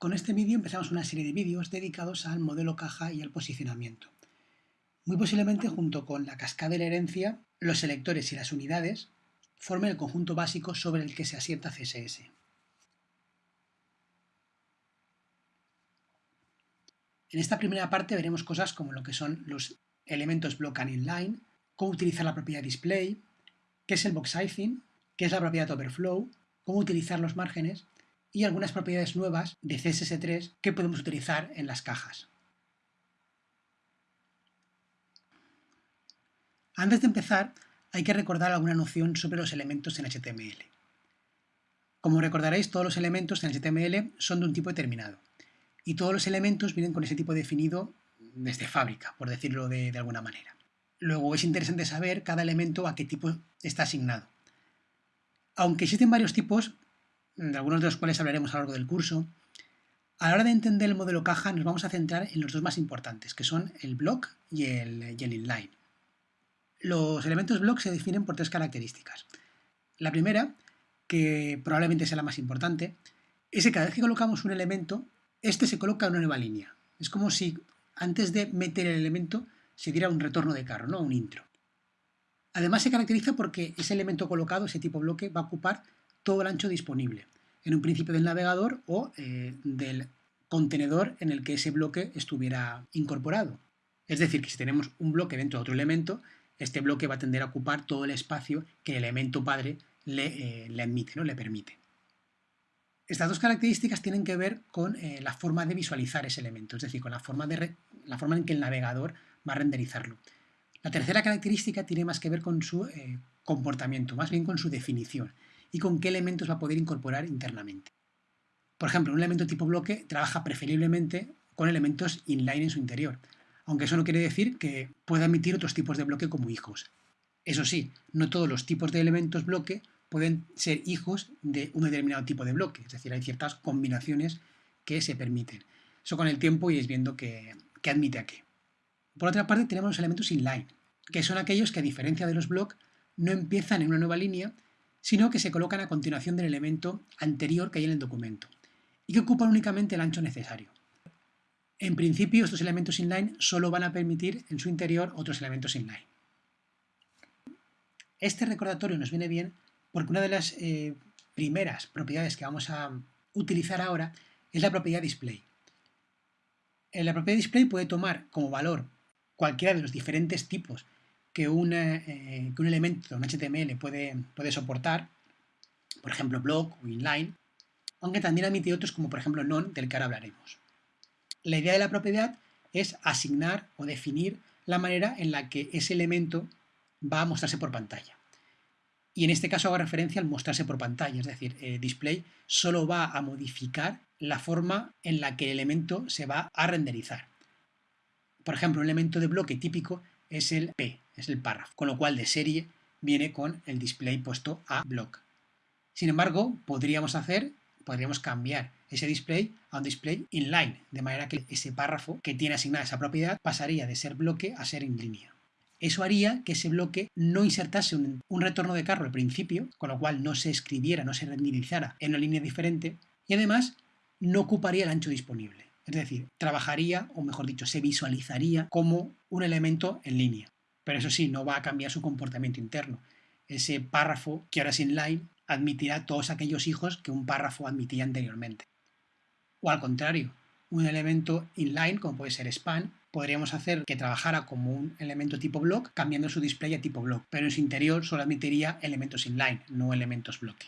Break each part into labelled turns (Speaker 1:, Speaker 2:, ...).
Speaker 1: Con este vídeo empezamos una serie de vídeos dedicados al modelo caja y al posicionamiento. Muy posiblemente junto con la cascada de la herencia, los selectores y las unidades formen el conjunto básico sobre el que se asienta CSS. En esta primera parte veremos cosas como lo que son los elementos block and inline, cómo utilizar la propiedad display, qué es el box sizing, qué es la propiedad overflow, cómo utilizar los márgenes y algunas propiedades nuevas de CSS3 que podemos utilizar en las cajas. Antes de empezar, hay que recordar alguna noción sobre los elementos en HTML. Como recordaréis, todos los elementos en HTML son de un tipo determinado, y todos los elementos vienen con ese tipo definido desde fábrica, por decirlo de, de alguna manera. Luego es interesante saber cada elemento a qué tipo está asignado. Aunque existen varios tipos, de algunos de los cuales hablaremos a lo largo del curso, a la hora de entender el modelo caja nos vamos a centrar en los dos más importantes, que son el block y el, inline. Los elementos block se definen por tres características. La primera, que probablemente sea la más importante, es que cada vez que colocamos un elemento, este se coloca en una nueva línea. Es como si antes de meter el elemento se diera un retorno de carro, ¿no? un intro. Además se caracteriza porque ese elemento colocado, ese tipo bloque, va a ocupar todo el ancho disponible, en un principio del navegador o eh, del contenedor en el que ese bloque estuviera incorporado. Es decir, que si tenemos un bloque dentro de otro elemento, este bloque va a tender a ocupar todo el espacio que el elemento padre le, eh, admite, ¿no? le permite. Estas dos características tienen que ver con eh, la forma de visualizar ese elemento, es decir, con la forma, la forma en que el navegador va a renderizarlo. La tercera característica tiene más que ver con su comportamiento, más bien con su definición y con qué elementos va a poder incorporar internamente. Por ejemplo, un elemento tipo bloque trabaja preferiblemente con elementos inline en su interior, aunque eso no quiere decir que pueda emitir otros tipos de bloque como hijos. Eso sí, no todos los tipos de elementos bloque pueden ser hijos de un determinado tipo de bloque, es decir, hay ciertas combinaciones que se permiten. Eso con el tiempo iréis viendo que admite a qué. Por otra parte tenemos los elementos inline, que son aquellos que a diferencia de los block no empiezan en una nueva línea, sino que se colocan a continuación del elemento anterior que hay en el documento y que ocupan únicamente el ancho necesario. En principio, estos elementos inline solo van a permitir en su interior otros elementos inline. Este recordatorio nos viene bien porque una de las eh, primeras propiedades que vamos a utilizar ahora es la propiedad display. En la propiedad display puede tomar como valor cualquiera de los diferentes tipos que, eh, que un elemento un HTML puede, puede soportar, por ejemplo block o inline, aunque también admite otros como por ejemplo non, del que ahora hablaremos. La idea de la propiedad es asignar o definir la manera en la que ese elemento va a mostrarse por pantalla. Y en este caso hago referencia al mostrarse por pantalla, es decir, display solo va a modificar la forma en la que el elemento se va a renderizar. Por ejemplo, un elemento de bloque típico es el P, es el párrafo, con lo cual de serie viene con el display puesto a block. Sin embargo, podríamos hacer, podríamos cambiar ese display a un display inline, de manera que ese párrafo que tiene asignada esa propiedad pasaría de ser bloque a ser en línea. Eso haría que ese bloque no insertase un, retorno de carro al principio, con lo cual no se escribiera, no se renderizara en una línea diferente, y además no ocuparía el ancho disponible. Es decir, trabajaría, o mejor dicho, se visualizaría como un elemento en línea. Pero eso sí, no va a cambiar su comportamiento interno. Ese párrafo, que ahora es inline, admitirá todos aquellos hijos que un párrafo admitía anteriormente. O al contrario, un elemento inline, como puede ser span, podríamos hacer que trabajara como un elemento tipo block, cambiando su display a tipo block, pero en su interior solo admitiría elementos inline, no elementos bloque.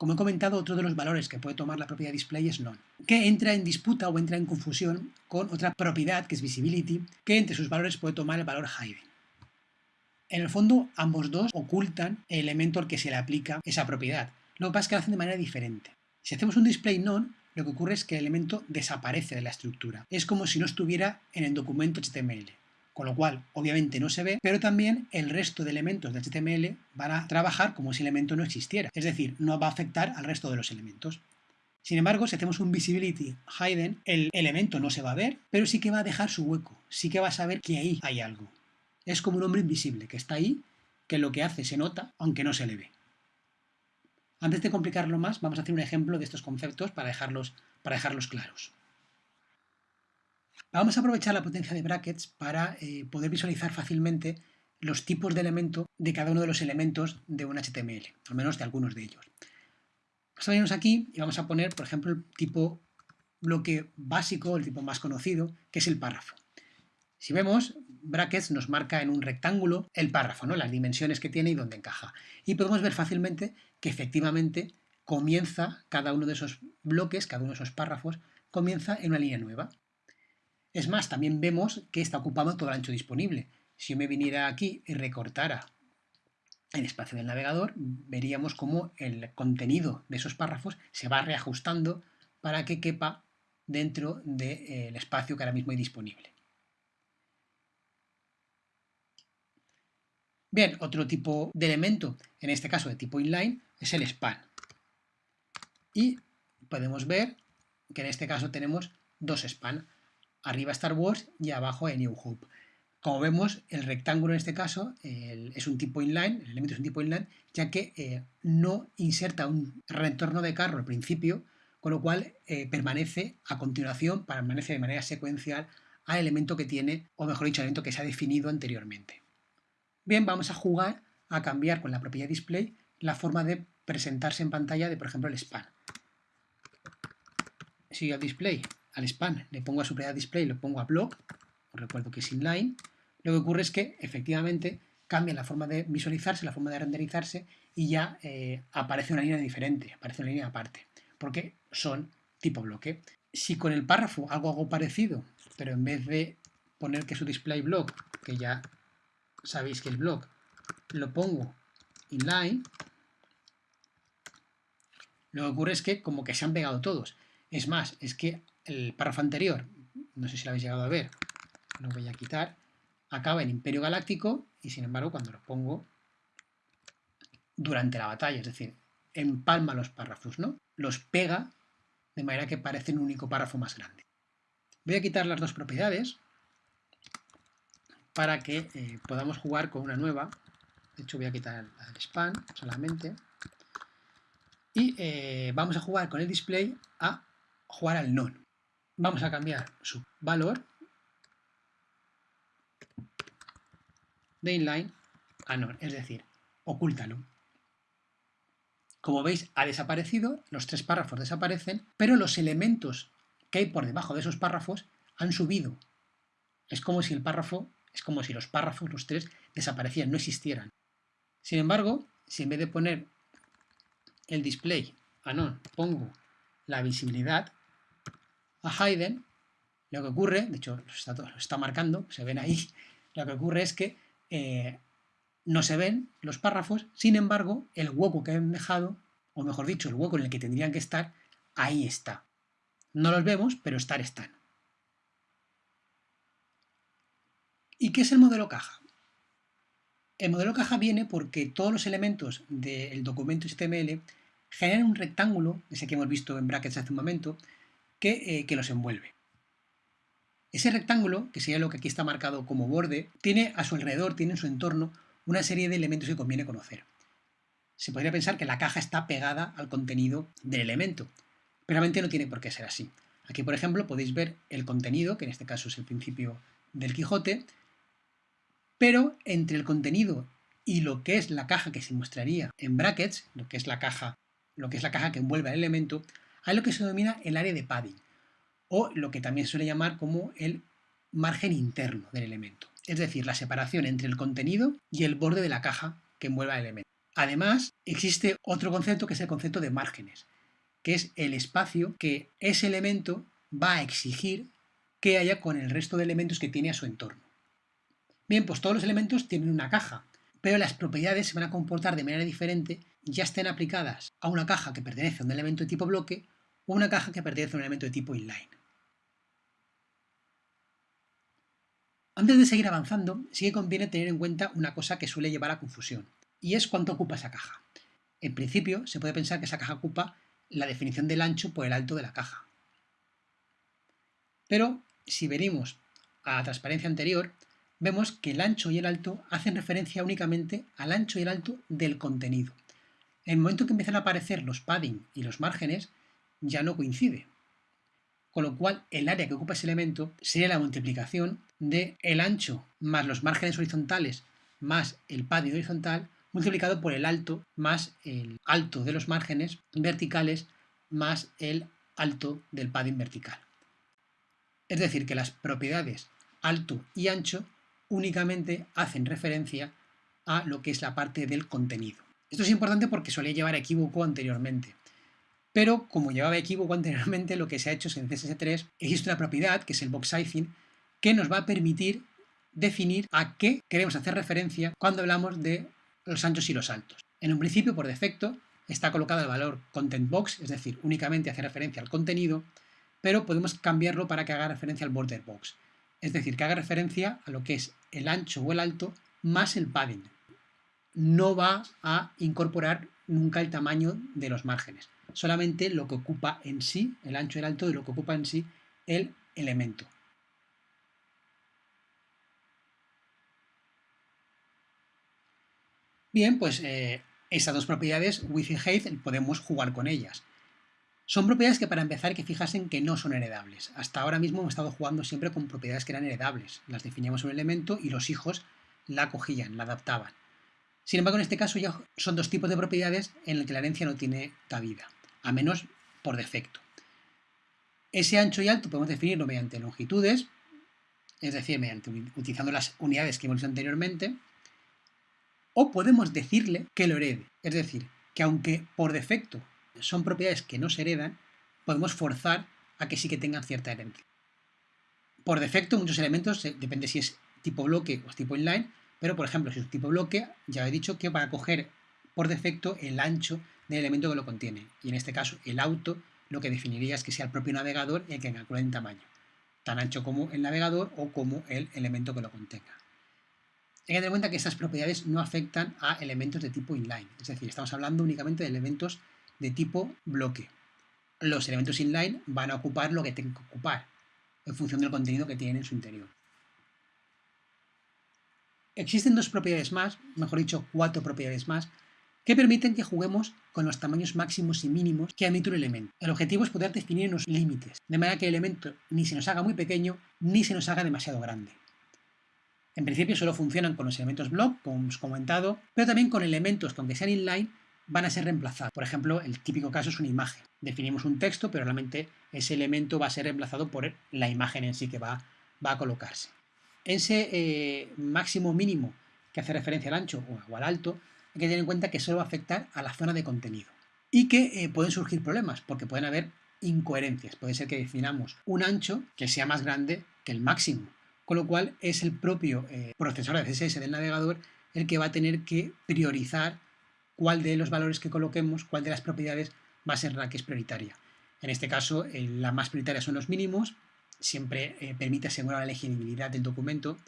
Speaker 1: Como he comentado, otro de los valores que puede tomar la propiedad display es none, que entra en disputa o entra en confusión con otra propiedad que es visibility, que entre sus valores puede tomar el valor hidden. En el fondo, ambos dos ocultan el elemento al que se le aplica esa propiedad. Lo que pasa es que lo hacen de manera diferente. Si hacemos un display none, lo que ocurre es que el elemento desaparece de la estructura. Es como si no estuviera en el documento HTML con lo cual obviamente no se ve, pero también el resto de elementos de HTML van a trabajar como si el elemento no existiera, es decir, no va a afectar al resto de los elementos. Sin embargo, si hacemos un visibility hidden, el elemento no se va a ver, pero sí que va a dejar su hueco, sí que va a saber que ahí hay algo. Es como un hombre invisible que está ahí, que lo que hace se nota, aunque no se le ve. Antes de complicarlo más, vamos a hacer un ejemplo de estos conceptos para dejarlos, para dejarlos claros. Vamos a aprovechar la potencia de brackets para eh, poder visualizar fácilmente los tipos de elemento de cada uno de los elementos de un HTML, al menos de algunos de ellos. Vamos a venirnos aquí y vamos a poner, por ejemplo, el tipo bloque básico, el tipo más conocido, que es el párrafo. Si vemos, brackets nos marca en un rectángulo el párrafo, ¿no? las dimensiones que tiene y dónde encaja. Y podemos ver fácilmente que efectivamente comienza cada uno de esos bloques, cada uno de esos párrafos, comienza en una línea nueva. Es más, también vemos que está ocupado todo el ancho disponible. Si yo me viniera aquí y recortara el espacio del navegador, veríamos cómo el contenido de esos párrafos se va reajustando para que quepa dentro del espacio que ahora mismo hay disponible. Bien, otro tipo de elemento, en este caso de tipo inline, es el span. Y podemos ver que en este caso tenemos dos span. Arriba Star Wars y abajo en New Hope. Como vemos, el rectángulo en este caso es un tipo inline, el elemento es un tipo inline, ya que eh, no inserta un retorno de carro al principio, con lo cual eh, permanece a continuación, permanece de manera secuencial al elemento que tiene, o mejor dicho, al elemento que se ha definido anteriormente. Bien, vamos a jugar a cambiar con la propiedad display la forma de presentarse en pantalla de, por ejemplo, el span. Si yo display, al span, le pongo a su propiedad display, lo pongo a block, os recuerdo que es inline, lo que ocurre es que efectivamente cambia la forma de visualizarse, la forma de renderizarse y ya eh, aparece una línea diferente, aparece una línea aparte, porque son tipo bloque. Si con el párrafo hago algo parecido, pero en vez de poner que su display block, que ya sabéis que el block lo pongo inline, lo que ocurre es que como que se han pegado todos. Es más, es que el párrafo anterior, no sé si lo habéis llegado a ver, lo voy a quitar, acaba en Imperio Galáctico y sin embargo cuando lo pongo durante la batalla, es decir, empalma los párrafos, ¿no? Los pega de manera que parece un único párrafo más grande. Voy a quitar las dos propiedades para que eh, podamos jugar con una nueva. De hecho voy a quitar el span solamente. Y eh, vamos a jugar con el display a jugar al non. Vamos a cambiar su valor de inline a non, es decir, ocúltalo. Como veis, ha desaparecido, los tres párrafos desaparecen, pero los elementos que hay por debajo de esos párrafos han subido. Es como si el párrafo es como si los párrafos, los tres, desaparecían, no existieran. Sin embargo, si en vez de poner el display a non pongo la visibilidad a hidden, lo que ocurre, de hecho lo está, lo está marcando, se ven ahí, lo que ocurre es que eh, no se ven los párrafos, sin embargo, el hueco que han dejado, o mejor dicho, el hueco en el que tendrían que estar, ahí está. No los vemos, pero estar están. ¿Y qué es el modelo caja? El modelo caja viene porque todos los elementos del documento HTML generan un rectángulo, ese que hemos visto en brackets hace un momento, que, eh, los envuelve. Ese rectángulo, que sería lo que aquí está marcado como borde, tiene a su alrededor, tiene en su entorno, una serie de elementos que conviene conocer. Se podría pensar que la caja está pegada al contenido del elemento, pero realmente no tiene por qué ser así. Aquí, por ejemplo, podéis ver el contenido, que en este caso es el principio del Quijote, pero entre el contenido y lo que es la caja que se mostraría en brackets, lo que es la caja, lo que es la caja que envuelve al elemento, hay lo que se denomina el área de padding, o lo que también se suele llamar como el margen interno del elemento, es decir, la separación entre el contenido y el borde de la caja que envuelve al elemento. Además, existe otro concepto que es el concepto de márgenes, que es el espacio que ese elemento va a exigir que haya con el resto de elementos que tiene a su entorno. Bien, pues todos los elementos tienen una caja, pero las propiedades se van a comportar de manera diferente ya estén aplicadas a una caja que pertenece a un elemento de tipo bloque o una caja que pertenece a un elemento de tipo inline. Antes de seguir avanzando, sí que conviene tener en cuenta una cosa que suele llevar a confusión, y es cuánto ocupa esa caja. En principio, se puede pensar que esa caja ocupa la definición del ancho por el alto de la caja. Pero, si venimos a la transparencia anterior, vemos que el ancho y el alto hacen referencia únicamente al ancho y el alto del contenido. El momento que empiezan a aparecer los padding y los márgenes, ya no coincide. Con lo cual, el área que ocupa ese elemento sería la multiplicación de el ancho más los márgenes horizontales más el padding horizontal multiplicado por el alto más el alto de los márgenes verticales más el alto del padding vertical. Es decir, que las propiedades alto y ancho únicamente hacen referencia a lo que es la parte del contenido. Esto es importante porque solía llevar equívoco anteriormente. Pero como llevaba equívoco anteriormente, lo que se ha hecho es en CSS3 existe una propiedad, que es el box sizing, que nos va a permitir definir a qué queremos hacer referencia cuando hablamos de los anchos y los altos. En un principio, por defecto, está colocado el valor content box, es decir, únicamente hace referencia al contenido, pero podemos cambiarlo para que haga referencia al border box, es decir, que haga referencia a lo que es el ancho o el alto más el padding. No va a incorporar nunca el tamaño de los márgenes, solamente lo que ocupa en sí, el ancho y el alto de lo que ocupa en sí el elemento. Bien, pues eh, esas dos propiedades, width y height, podemos jugar con ellas. Son propiedades que para empezar que fijarse que no son heredables. Hasta ahora mismo hemos estado jugando siempre con propiedades que eran heredables. Las definíamos un elemento y los hijos la cogían, la adaptaban. Sin embargo, en este caso ya son dos tipos de propiedades en las que la herencia no tiene cabida, a menos por defecto. Ese ancho y alto podemos definirlo mediante longitudes, es decir, mediante, utilizando las unidades que hemos visto anteriormente, o podemos decirle que lo herede. Es decir, que aunque por defecto son propiedades que no se heredan, podemos forzar a que sí que tengan cierta herencia. Por defecto, muchos elementos, eh, depende si es tipo bloque o tipo inline, pero por ejemplo, si es tipo bloque, ya he dicho que va a coger por defecto el ancho del elemento que lo contiene. Y en este caso, el auto lo que definiría es que sea el propio navegador el que calcule en tamaño, tan ancho como el navegador o como el elemento que lo contenga. Hay que tener en cuenta que estas propiedades no afectan a elementos de tipo inline, es decir, estamos hablando únicamente de elementos de tipo bloque. Los elementos inline van a ocupar lo que tengan que ocupar, en función del contenido que tienen en su interior. Existen dos propiedades más, mejor dicho, cuatro propiedades más, que permiten que juguemos con los tamaños máximos y mínimos que admite un elemento. El objetivo es poder definir unos límites, de manera que el elemento ni se nos haga muy pequeño ni se nos haga demasiado grande. En principio solo funcionan con los elementos block, como hemos comentado, pero también con elementos que aunque sean inline van a ser reemplazados. Por ejemplo, el típico caso es una imagen. Definimos un texto, pero realmente ese elemento va a ser reemplazado por la imagen en sí que va, va a colocarse. Ese eh, máximo mínimo que hace referencia al ancho o al alto, hay que tener en cuenta que solo va a afectar a la zona de contenido. Y que eh, pueden surgir problemas, porque pueden haber incoherencias. Puede ser que definamos un ancho que sea más grande que el máximo con lo cual es el propio eh, procesor de CSS del navegador el que va a tener que priorizar cuál de los valores que coloquemos, cuál de las propiedades va a ser la que es prioritaria. En este caso, eh, la más prioritaria son los mínimos, siempre eh, permite asegurar la legibilidad del documento,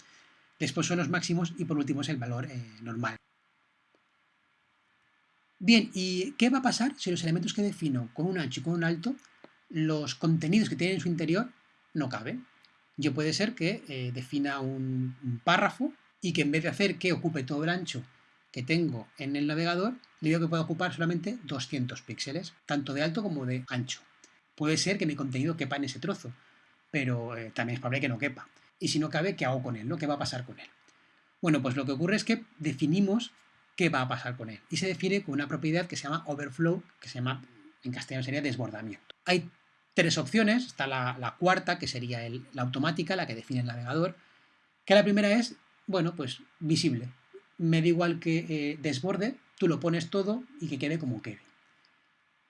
Speaker 1: después son los máximos y por último es el valor normal. Bien, ¿y qué va a pasar si los elementos que defino con un ancho y con un alto, los contenidos que tienen en su interior no caben? yo puede ser que eh, defina un, párrafo y que en vez de hacer que ocupe todo el ancho que tengo en el navegador, le digo que puede ocupar solamente 200 píxeles, tanto de alto como de ancho. Puede ser que mi contenido quepa en ese trozo, pero eh, también es probable que no quepa. Y si no cabe, ¿qué hago con él? ¿no? ¿Qué va a pasar con él? Bueno, pues lo que ocurre es que definimos qué va a pasar con él. Y se define con una propiedad que se llama overflow, que se llama, en castellano sería desbordamiento. Hay tres opciones. Está la, cuarta, que sería la automática, la que define el navegador. Que la primera es, bueno, pues visible. Me da igual que eh, desborde, tú lo pones todo y que quede como quede.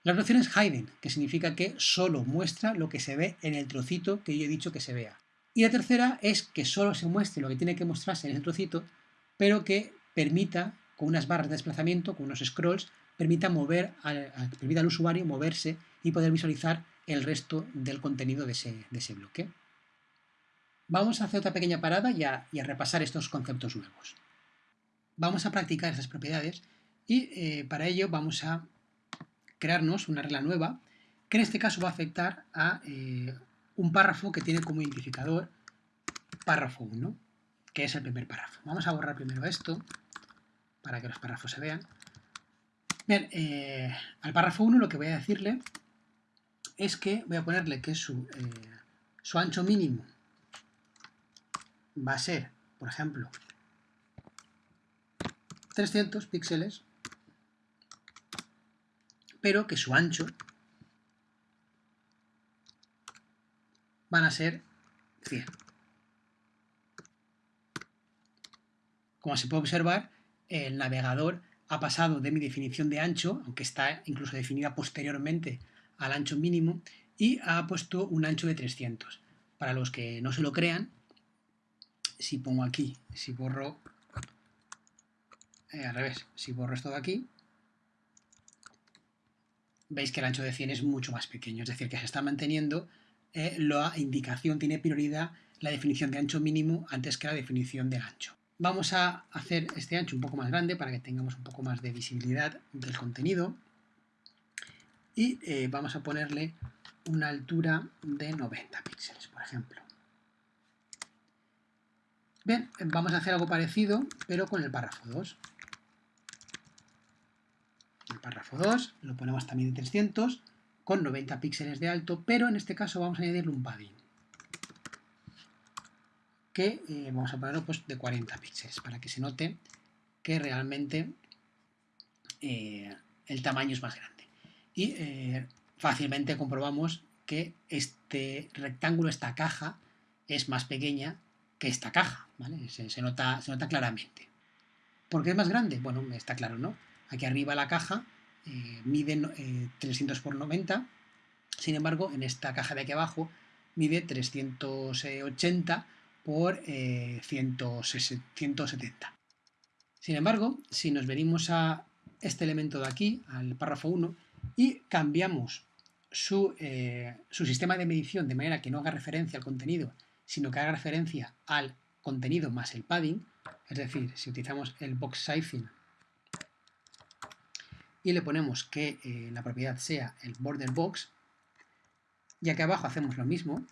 Speaker 1: La opción es hiding, que significa que solo muestra lo que se ve en el trocito que yo he dicho que se vea. Y la tercera es que solo se muestre lo que tiene que mostrarse en ese trocito, pero que permita, con unas barras de desplazamiento, con unos scrolls, permita mover permita al usuario moverse y poder visualizar el resto del contenido de ese, bloque. Vamos a hacer otra pequeña parada y a, repasar estos conceptos nuevos. Vamos a practicar esas propiedades y eh, para ello vamos a crearnos una regla nueva que en este caso va a afectar a eh, un párrafo que tiene como identificador párrafo 1, que es el primer párrafo. Vamos a borrar primero esto para que los párrafos se vean. Bien, eh, al párrafo 1 lo que voy a decirle es que voy a ponerle que su, eh, su ancho mínimo va a ser, por ejemplo, 300 píxeles, pero que su ancho van a ser 100. Como se puede observar, el navegador ha pasado de mi definición de ancho, aunque está incluso definida posteriormente al ancho mínimo, y ha puesto un ancho de 300. Para los que no se lo crean, si pongo aquí, si borro, eh, al revés, si borro esto de aquí, veis que el ancho de 100 es mucho más pequeño, es decir, que se está manteniendo eh, la indicación, tiene prioridad la definición de ancho mínimo antes que la definición del ancho. Vamos a hacer este ancho un poco más grande para que tengamos un poco más de visibilidad del contenido y eh, vamos a ponerle una altura de 90 píxeles, por ejemplo. Bien, vamos a hacer algo parecido, pero con el párrafo 2. Párrafo 2 lo ponemos también de 300, con 90 píxeles de alto, pero en este caso vamos a añadirle un padding, que eh, vamos a ponerlo pues, de 40 píxeles, para que se note que realmente eh, el tamaño es más grande. Y eh, fácilmente comprobamos que este rectángulo, esta caja, es más pequeña que esta caja, ¿vale? Se, nota, se nota claramente. ¿Por qué es más grande? Bueno, está claro, ¿no? Aquí arriba la caja eh, mide 300 por 90, sin embargo, en esta caja de aquí abajo mide 380 por 170. Eh, sin embargo, si nos venimos a este elemento de aquí, al párrafo 1, y cambiamos su, eh, su sistema de medición de manera que no haga referencia al contenido sino que haga referencia al contenido más el padding, es decir, si utilizamos el box sizing y le ponemos que eh, la propiedad sea el border box, y aquí abajo hacemos lo mismo,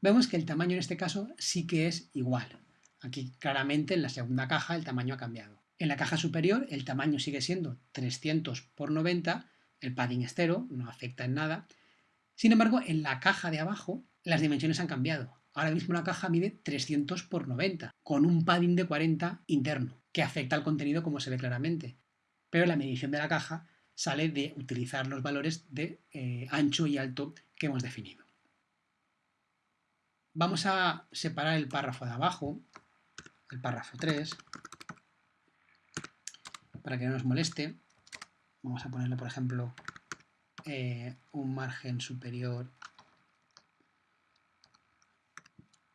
Speaker 1: vemos que el tamaño en este caso sí que es igual. Aquí claramente en la segunda caja el tamaño ha cambiado. En la caja superior el tamaño sigue siendo 300 por 90, el padding es cero, no afecta en nada. Sin embargo, en la caja de abajo las dimensiones han cambiado. Ahora mismo la caja mide 300 por 90, con un padding de 40 interno, que afecta al contenido como se ve claramente. Pero la medición de la caja sale de utilizar los valores de eh, ancho y alto que hemos definido. Vamos a separar el párrafo de abajo, el párrafo 3, para que no nos moleste, vamos a ponerle, por ejemplo, eh, un margen superior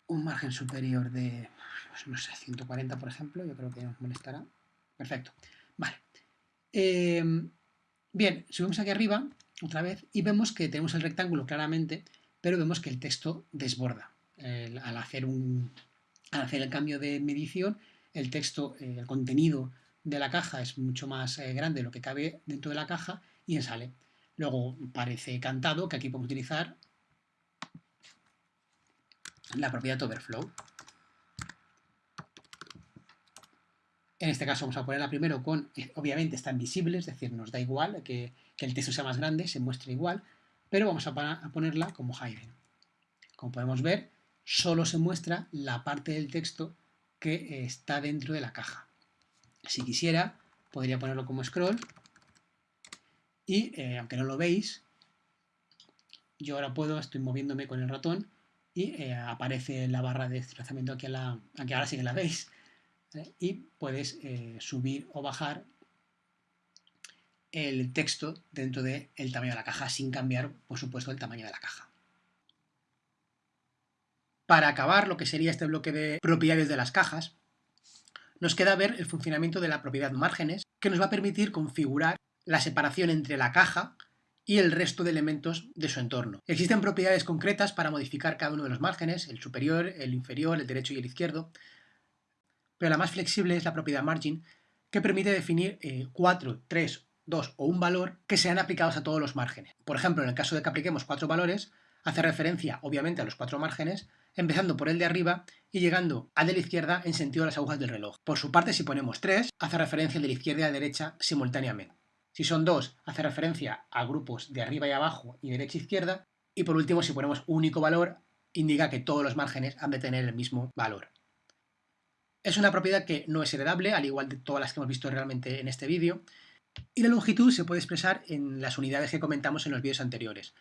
Speaker 1: un margen superior de, pues, no sé, 140, por ejemplo, yo creo que nos molestará. Perfecto. Vale. Eh, bien, subimos aquí arriba, otra vez, y vemos que tenemos el rectángulo claramente, pero vemos que el texto desborda. al, hacer un, al hacer el cambio de medición, el texto, eh, el contenido de la caja es mucho más eh, grande lo que cabe dentro de la caja y sale. Luego parece cantado que aquí podemos utilizar la propiedad overflow. En este caso vamos a ponerla primero con, eh, obviamente está invisible, es decir, nos da igual que, el texto sea más grande, se muestre igual, pero vamos a, ponerla como hidden. Como podemos ver, solo se muestra la parte del texto que está dentro de la caja. Si quisiera, podría ponerlo como scroll y, eh, aunque no lo veis, yo ahora puedo, estoy moviéndome con el ratón y eh, aparece la barra de desplazamiento aquí, a la, aquí ahora sí que la veis. Y puedes eh, subir o bajar el texto dentro del tamaño de la caja sin cambiar, por supuesto, el tamaño de la caja. Para acabar lo que sería este bloque de propiedades de las cajas, nos queda ver el funcionamiento de la propiedad márgenes, que nos va a permitir configurar la separación entre la caja y el resto de elementos de su entorno. Existen propiedades concretas para modificar cada uno de los márgenes, el superior, el inferior, el derecho y el izquierdo, pero la más flexible es la propiedad margin, que permite definir 4, 3, 2 o un valor que sean aplicados a todos los márgenes. Por ejemplo, en el caso de que apliquemos cuatro valores, hace referencia obviamente a los cuatro márgenes, empezando por el de arriba y llegando al de la izquierda en sentido de las agujas del reloj. Por su parte, si ponemos 3, hace referencia de la izquierda a la derecha simultáneamente. Si son 2, hace referencia a grupos de arriba y abajo y derecha e izquierda. Y por último, si ponemos único valor, indica que todos los márgenes han de tener el mismo valor. Es una propiedad que no es heredable, al igual de todas las que hemos visto realmente en este vídeo, y la longitud se puede expresar en las unidades que comentamos en los vídeos anteriores.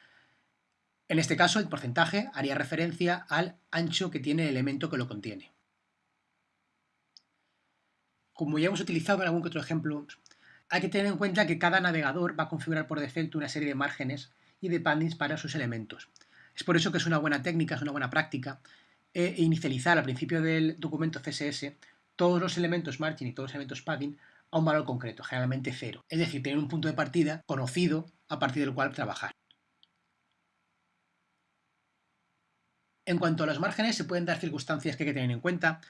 Speaker 1: En este caso, el porcentaje haría referencia al ancho que tiene el elemento que lo contiene. Como ya hemos utilizado en algún otro ejemplo, hay que tener en cuenta que cada navegador va a configurar por defecto una serie de márgenes y de paddings para sus elementos. Es por eso que es una buena técnica, es una buena práctica e inicializar al principio del documento CSS todos los elementos margin y todos los elementos padding a un valor concreto, generalmente cero. Es decir, tener un punto de partida conocido a partir del cual trabajar. En cuanto a los márgenes, se pueden dar circunstancias que hay que tener en cuenta.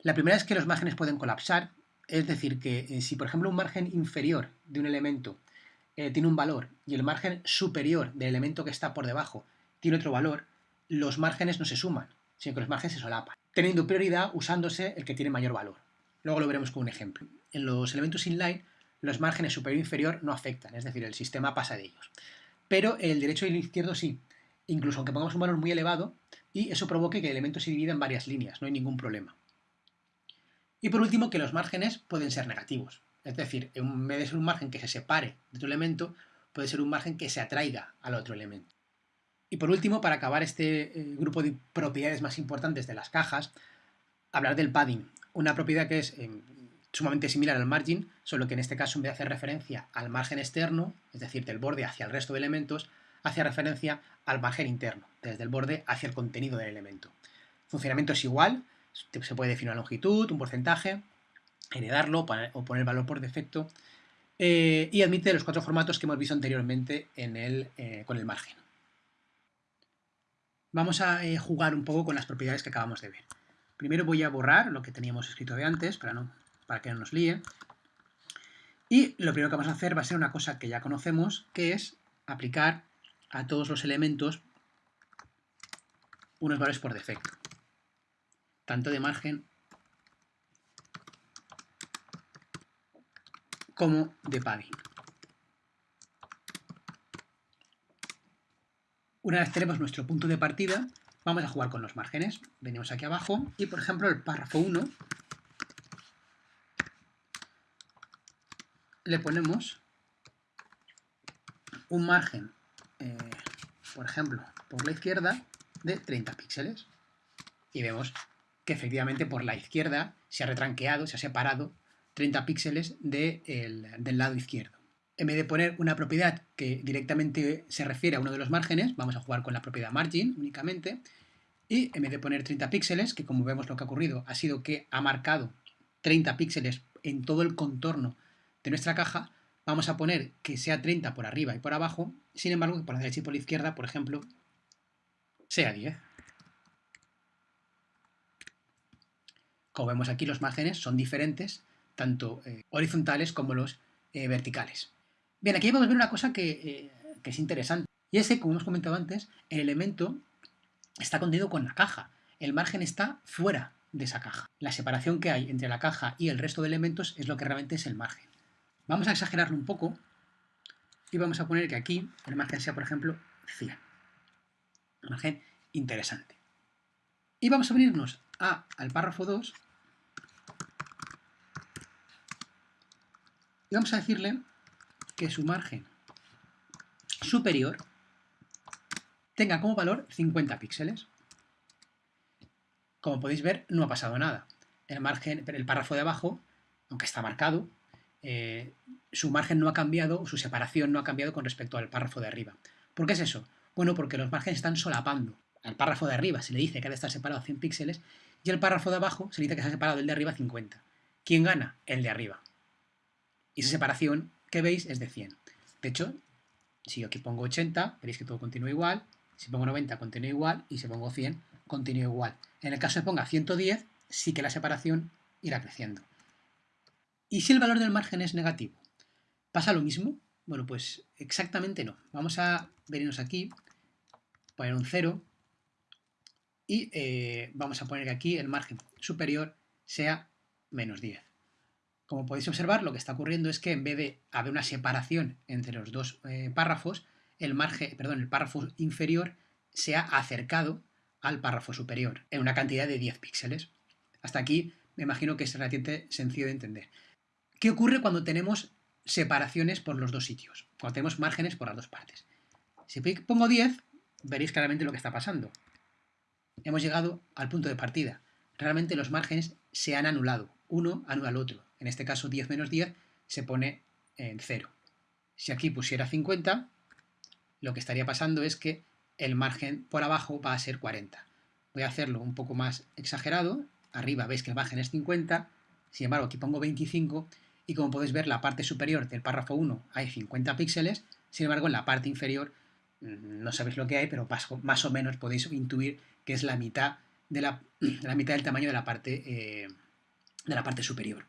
Speaker 1: La primera es que los márgenes pueden colapsar, es decir, que eh, si por ejemplo un margen inferior de un elemento eh, tiene un valor y el margen superior del elemento que está por debajo tiene otro valor, los márgenes no se suman, sino que los márgenes se solapan, teniendo prioridad usándose el que tiene mayor valor. Luego lo veremos con un ejemplo. En los elementos inline, los márgenes superior e inferior no afectan, es decir, el sistema pasa de ellos. Pero el derecho y el izquierdo sí, incluso aunque pongamos un valor muy elevado, y eso provoque que el elemento se divida en varias líneas, no hay ningún problema. Y por último, que los márgenes pueden ser negativos. Es decir, en vez de ser un margen que se separe de otro elemento, puede ser un margen que se atraiga al otro elemento. Y por último, para acabar este eh, grupo de propiedades más importantes de las cajas, hablar del padding, una propiedad que es eh, sumamente similar al margin, solo que en este caso en vez de hacer referencia al margen externo, es decir, del borde hacia el resto de elementos, hace referencia al margen interno, desde el borde hacia el contenido del elemento. El funcionamiento es igual, se puede definir una longitud, un porcentaje, heredarlo o poner valor por defecto, eh, y admite los cuatro formatos que hemos visto anteriormente en el, eh, con el margen. Vamos a eh, jugar un poco con las propiedades que acabamos de ver. Primero voy a borrar lo que teníamos escrito de antes para, no, para que no nos líe. Y lo primero que vamos a hacer va a ser una cosa que ya conocemos, que es aplicar a todos los elementos unos valores por defecto, tanto de margen como de padding. Una vez tenemos nuestro punto de partida, vamos a jugar con los márgenes. Venimos aquí abajo y, por ejemplo, el párrafo 1 le ponemos un margen eh, por ejemplo, por la izquierda de 30 píxeles. Y vemos que efectivamente por la izquierda se ha retranqueado, se ha separado 30 píxeles del lado izquierdo. En vez de poner una propiedad que directamente se refiere a uno de los márgenes, vamos a jugar con la propiedad margin únicamente, y en vez de poner 30 píxeles, que como vemos lo que ha ocurrido ha sido que ha marcado 30 píxeles en todo el contorno de nuestra caja, vamos a poner que sea 30 por arriba y por abajo, sin embargo por la derecha y por la izquierda, por ejemplo, sea 10. Como vemos aquí, los márgenes son diferentes, tanto eh, horizontales como los eh, verticales. Bien, aquí a ver una cosa que, eh, que es interesante. Y es que, como hemos comentado antes, el elemento está contenido con la caja. El margen está fuera de esa caja. La separación que hay entre la caja y el resto de elementos es lo que realmente es el margen. Vamos a exagerarlo un poco y vamos a poner que aquí el margen sea, por ejemplo, 100. Un margen interesante. Y vamos a venirnos a, al párrafo 2 y vamos a decirle que su margen superior tenga como valor 50 píxeles. Como podéis ver, no ha pasado nada. El margen, el párrafo de abajo, aunque está marcado, eh, su margen no ha cambiado, su separación no ha cambiado con respecto al párrafo de arriba. ¿Por qué es eso? Bueno, porque los márgenes están solapando. Al párrafo de arriba se le dice que ha de estar separado 100 píxeles y al párrafo de abajo se le dice que se ha separado el de arriba 50. ¿Quién gana? El de arriba. Y esa separación que veis es de 100. De hecho, si yo aquí pongo 80, veréis que todo continúa igual. Si pongo 90, continúa igual. Y si pongo 100, continúa igual. En el caso de ponga 110, sí que la separación irá creciendo. ¿Y si el valor del margen es negativo? ¿Pasa lo mismo? Bueno, pues exactamente no. Vamos a venirnos aquí, poner un 0 y eh, vamos a poner que aquí el margen superior sea menos 10. Como podéis observar, lo que está ocurriendo es que en vez de haber una separación entre los dos eh, párrafos, el margen, perdón, el párrafo inferior se ha acercado al párrafo superior en una cantidad de 10 píxeles. Hasta aquí me imagino que es relativamente sencillo de entender. ¿Qué ocurre cuando tenemos separaciones por los dos sitios? Cuando tenemos márgenes por las dos partes. Si pongo 10, veréis claramente lo que está pasando. Hemos llegado al punto de partida. Realmente los márgenes se han anulado. Uno anula al otro. En este caso 10 menos 10 se pone en 0. Si aquí pusiera 50, lo que estaría pasando es que el margen por abajo va a ser 40. Voy a hacerlo un poco más exagerado. Arriba veis que el margen es 50, sin embargo aquí pongo 25 y como podéis ver la parte superior del párrafo 1 hay 50 píxeles, sin embargo en la parte inferior mm, no sabéis lo que hay, pero más o menos podéis intuir que es la mitad, de la, mitad del tamaño de la parte, eh, de la parte superior.